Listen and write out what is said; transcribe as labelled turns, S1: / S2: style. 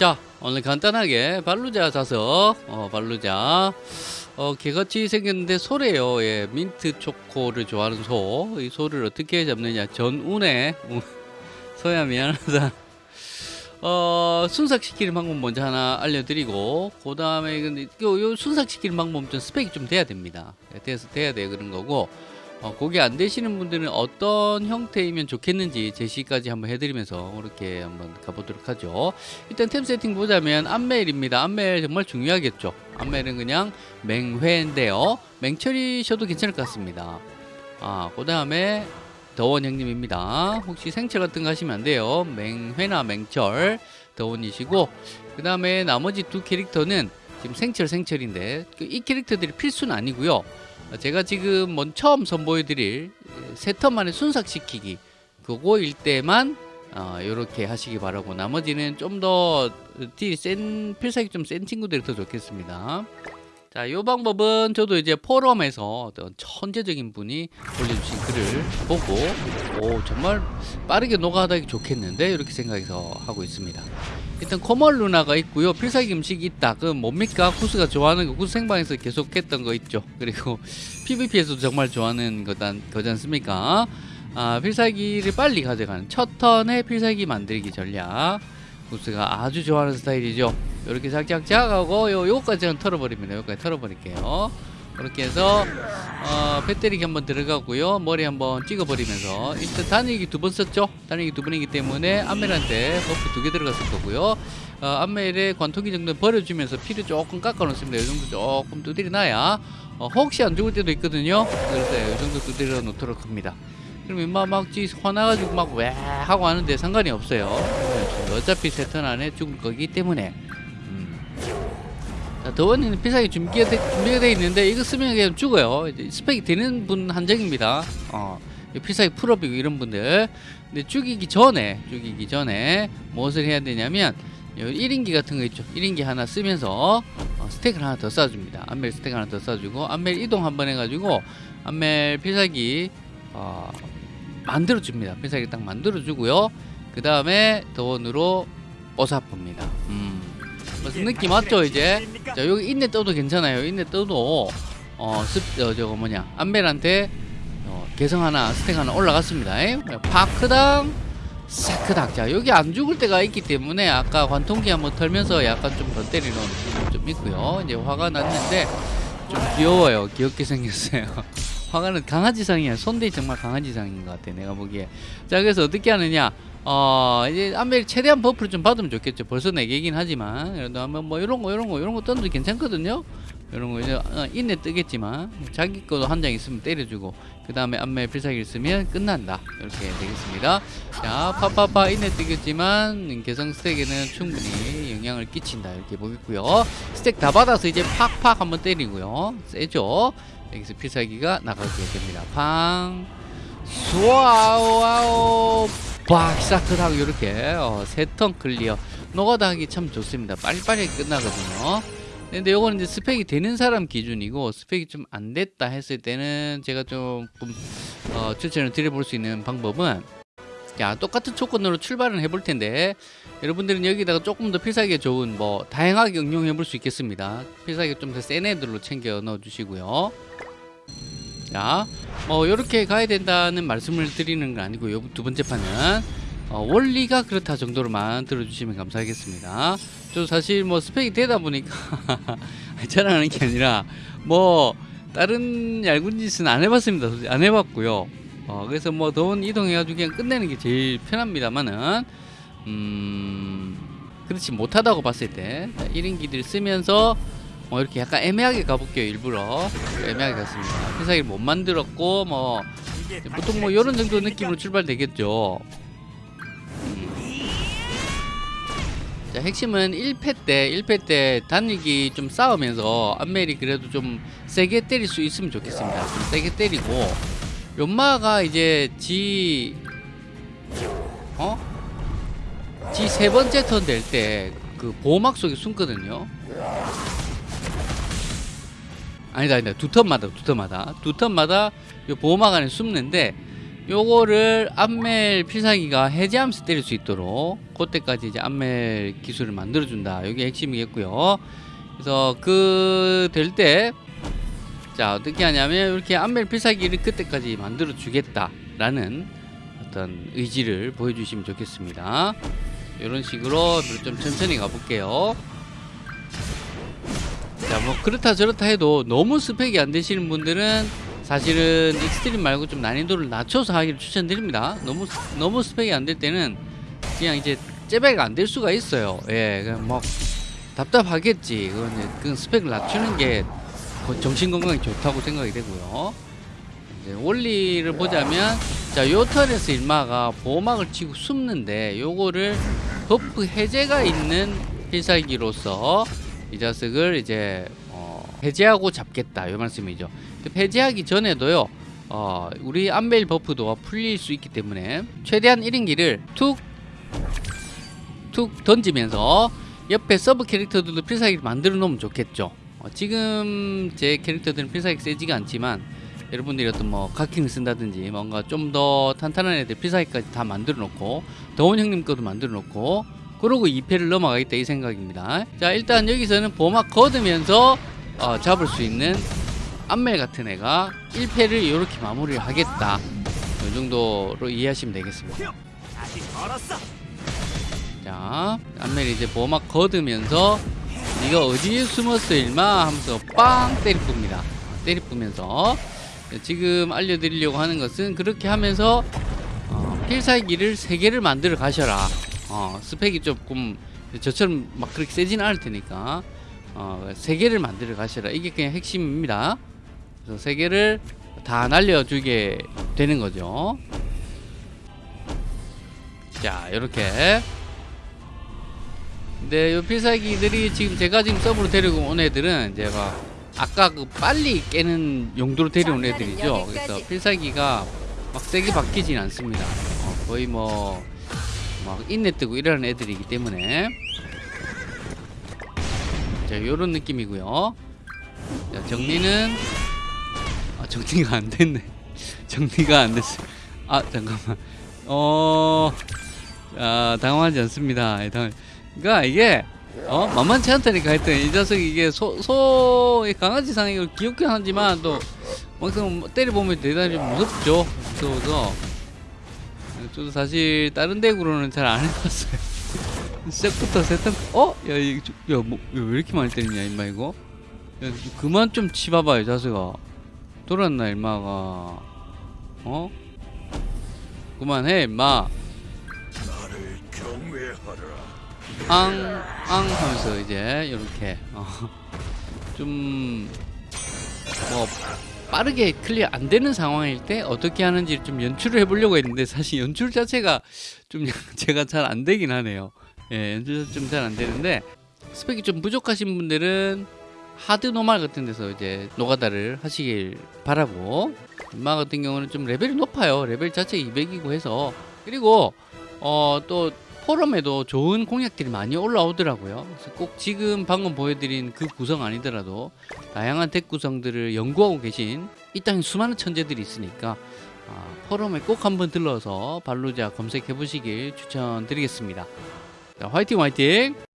S1: 자 오늘 간단하게 발루자 자석 어 발루자. 어 개같이 생겼는데 소래요. 예 민트 초코를 좋아하는 소 이 소를 어떻게 잡느냐. 전운에. 소야 미안하다. 어 순삭시키는 방법 먼저 하나 알려드리고 그 다음에 요, 요 순삭시키는 방법 좀 스펙이 좀 돼야 됩니다. 돼서 돼야 돼 그런 거고 어, 그게 안 되시는 분들은 어떤 형태이면 좋겠는지 제시까지 한번 해드리면서 그렇게 한번 가보도록 하죠. 일단 템 세팅 보자면 암멜입니다. 암멜 정말 중요하겠죠. 암멜은 그냥 맹회인데요. 맹철이셔도 괜찮을 것 같습니다. 아, 그 다음에 더원 형님입니다. 혹시 생철 같은 거 하시면 안 돼요. 맹회나 맹철 더원이시고 그 다음에 나머지 두 캐릭터는 지금 생철 생철인데 그이 캐릭터들이 필수는 아니고요. 제가 지금 먼 처음 선보여드릴 세 턴 만에 순삭시키기 그거일 때만 어, 이렇게 하시기 바라고 나머지는 좀 더센 필살기 좀 센 친구들이 더 좋겠습니다. 자, 이 방법은 저도 이제 포럼에서 어떤 천재적인 분이 올려주신 글을 보고 오 정말 빠르게 녹아다기 좋겠는데 이렇게 생각해서 하고 있습니다. 일단 코멀 루나가 있고요. 필살기 음식이 있다. 그 뭡니까? 구스가 좋아하는 거 구스 생방에서 계속 했던 거 있죠. 그리고 PVP에서도 정말 좋아하는 거단, 거지 않습니까? 아, 필살기를 빨리 가져가는 첫 턴에 필살기 만들기 전략. 구스가 아주 좋아하는 스타일이죠. 이렇게 작작작 하고 요, 요거까지 는 털어버립니다. 요거까지 털어버릴게요. 그렇게 해서 어, 배때리기 한번 들어가고요. 머리 한번 찍어버리면서 일단 단일기 두 번 썼죠. 단일기 두 번이기 때문에 암멜한테 buff 두 개 들어갔을 거고요. 어, 암멜의 관통기 정도 버려주면서 피를 조금 깎아 놓습니다. 이 정도 조금 두드려 놔야 어, 혹시 안 죽을 때도 있거든요. 그래서 이 정도 두드려 놓도록 합니다. 그럼 인마 막지 화나가지고 막 왜 하고 하는데 상관이 없어요. 어차피 세턴 안에 죽을 거기 때문에 자, 더원이는 필살기 준비가, 되, 준비가 돼 있는데 이거 쓰면 그냥 죽어요. 스펙이 되는 분 한정입니다. 어, 필살기 풀업이고 이런 분들. 근데 죽이기 전에 죽이기 전에 무엇을 해야 되냐면 1인기 같은 거 있죠. 1인기 하나 쓰면서 어, 스택을 하나 더 쏴줍니다. 암멜 스택 하나 더 쏴주고 암멜 이동 한번 해가지고 암멜 필살기 어, 만들어줍니다. 필살기 딱 만들어주고요. 그 다음에 더원으로 어사쁩니다. 음. 무슨 느낌 맞죠 이제? 자 여기 인내 떠도 괜찮아요. 인내 떠도 어, 습, 어 저거 뭐냐. 안벨한테 어, 개성 하나 스택 하나 올라갔습니다. 에? 파크당 사크닥 자 여기 안 죽을 때가 있기 때문에 아까 관통기 한번 털면서 약간 좀 더 때리는 좀 있고요. 이제 화가 났는데 좀 귀여워요. 귀엽게 생겼어요 화가는 강아지상이야. 손대이 정말 강아지상인 것 같아 내가 보기에. 자 그래서 어떻게 하느냐. 어 이제 암멜 최대한 buff를 좀 받으면 좋겠죠. 벌써 네 개긴 하지만. 그래도 한번 뭐 이런 거 이런 거 이런 거 던져도 괜찮거든요. 이런 거 이제 어, 인내 뜨겠지만. 자기 거도 한 장 있으면 때려주고 그 다음에 암멜 필살기를 쓰면 끝난다. 이렇게 되겠습니다. 자 파파파 인내 뜨겠지만 개성 stack에는 충분히 영향을 끼친다. 이렇게 보겠고요. stack 다 받아서 이제 팍팍 한번 때리고요. 세죠 여기서 필살기가 나가게 됩니다. 팡. 수와우 박사크하고 이렇게 어, 세 턴 clear. 노가다 하기 참 좋습니다. 빨리빨리 끝나거든요. 근데 요거는 이제 스펙이 되는 사람 기준이고 스펙이 좀 안 됐다 했을 때는 제가 좀 어, 추천을 드려볼 수 있는 방법은 자 똑같은 조건으로 출발을 해볼 텐데 여러분들은 여기다가 조금 더 필살기가 좋은 뭐 다양하게 응용해 볼 수 있겠습니다 필살기 좀 더 센 애들로 챙겨 넣어 주시고요 자, 뭐 이렇게 가야 된다는 말씀을 드리는 건 아니고 요. 두 번째 판은 어, 원리가 그렇다 정도로만 들어주시면 감사하겠습니다. 저 사실 뭐 스펙이 되다 보니까 자랑하는 게 아니라 뭐 다른 얇은 짓은 안 해봤습니다. 안 해봤고요. 어, 그래서 뭐 더운 이동해가지고 그냥 끝내는 게 제일 편합니다만은 음 그렇지 못하다고 봤을 때 1인기들 쓰면서 뭐 이렇게 약간 애매하게 가볼게요 일부러. 애매하게 갔습니다. 필살기를 못 만들었고 뭐 보통 뭐 이런 정도 느낌으로 출발되겠죠. 음. 자 핵심은 1패 때 1패 때 단일기 좀 싸우면서 안멜이 그래도 좀 세게 때릴 수 있으면 좋겠습니다. 좀 세게 때리고 연마가 이제 지 어? 지 세 번째 턴 될 때 그 보호막 속에 숨거든요 아니다 아니다 두 턴마다 두 턴마다 두 턴마다 요 보호막 안에 숨는데 요거를 암멜 필살기가 해제하면서 때릴 수 있도록 그때까지 이제 암멜 기술을 만들어 준다. 이게 핵심이겠고요. 그래서 그 될 때 자 어떻게 하냐면 이렇게 암멜 필살기를 그때까지 만들어 주겠다라는 어떤 의지를 보여주시면 좋겠습니다. 이런 식으로 좀 천천히 가볼게요. 자, 뭐 그렇다 저렇다 해도 너무 스펙이 안 되시는 분들은 사실은 extreme 말고 좀 난이도를 낮춰서 하기를 추천드립니다. 너무 스- 너무 스펙이 안 될 때는 그냥 이제 째배가 안 될 수가 있어요. 예, 그냥 뭐 답답하겠지. 그건 이제 그 스펙을 낮추는 게 정신 건강에 좋다고 생각이 되고요. 이제 원리를 보자면 자, 요 턴에서 일마가 보호막을 치고 숨는데 요거를 buff 해제가 있는 필살기로서 이 자식을 이제 어, 해제하고 잡겠다 요 말씀이죠. 해제하기 전에도요. 어, 우리 암멜 buff도 풀릴 수 있기 때문에 최대한 1인기를 툭 툭 던지면서 옆에 sub 캐릭터들도 필살기를 만들어 놓으면 좋겠죠. 어, 지금 제 캐릭터들은 필살기 세지가 않지만 여러분들이 어떤 뭐 가킹을 쓴다든지 뭔가 좀 더 탄탄한 애들 필살기까지 다 만들어 놓고 더원 형님 거도 만들어 놓고 그러고 2페를 넘어가겠다 이 생각입니다. 자 일단 여기서는 보막 거두면서 어, 잡을 수 있는 암멜 같은 애가 1페를 이렇게 마무리를 하겠다. 이 정도로 이해하시면 되겠습니다. 자, 안멜이 이제 보막 거두면서 네가 어디에 숨었어 일마 하면서 빵 때리 풉니다. 때리 뿌면서 지금 알려드리려고 하는 것은 그렇게 하면서 어, 필살기를 세 개를 만들어 가셔라. 어, 스펙이 조금 저처럼 막 그렇게 세지는 않을 테니까 어, 세 개를 만들어 가셔라. 이게 그냥 핵심입니다. 그래서 세 개를 다 날려주게 되는 거죠. 자, 이렇게 근데 요 필살기들이 지금 제가 지금 서브로 데리고 온 애들은 제가 아까 그 빨리 깨는 용도로 데려온 애들이죠. 그래서 필살기가 막 세게 바뀌진 않습니다. 어, 거의 뭐 막 인내 뜨고 이러는 애들이기 때문에 자 요런 느낌이고요. 자 정리는 아 정리가 안 됐네. 정리가 안 됐어. 아 잠깐만. 어. 아 당황하지 않습니다. 예, 당... 그러니까 이게 어 만만치 않다니까 했더니 이 녀석이 이게 소, 소 강아지 상이 귀엽긴 하지만 또 막상 때려 보면 대단히 좀 무섭죠. 무서워서 저도 사실 다른 덱으로는 잘 안 해봤어요. 시작부터 세탄 어? 야 좀- 야, 뭐, 야, 왜 이렇게 많이 때리냐 임마 이거? 야 그만 좀 치봐봐 요 자식아. 돌았나 임마가 어? 그만해 임마. 앙, 앙 하면서 이제 이렇게 어, 좀뭐 빠르게 클리어 안 되는 상황일 때 어떻게 하는지 좀 연출을 해보려고 했는데 사실 연출 자체가 좀 제가 잘 안 되긴 하네요. 예, 연출 좀 잘 안 되는데 스펙이 좀 부족하신 분들은 hard normal 같은 데서 이제 노가다를 하시길 바라고 엄마 같은 경우는 좀 레벨이 높아요. 레벨 자체 200이고 해서 그리고 어 또 포럼에도 좋은 공약들이 많이 올라오더라고요. 그래서 꼭 지금 방금 보여드린 그 구성 아니더라도 다양한 덱 구성들을 연구하고 계신 이 땅에 수많은 천재들이 있으니까 아, 포럼에 꼭 한번 들러서 발루자 검색해 보시길 추천드리겠습니다. 자, 화이팅 화이팅!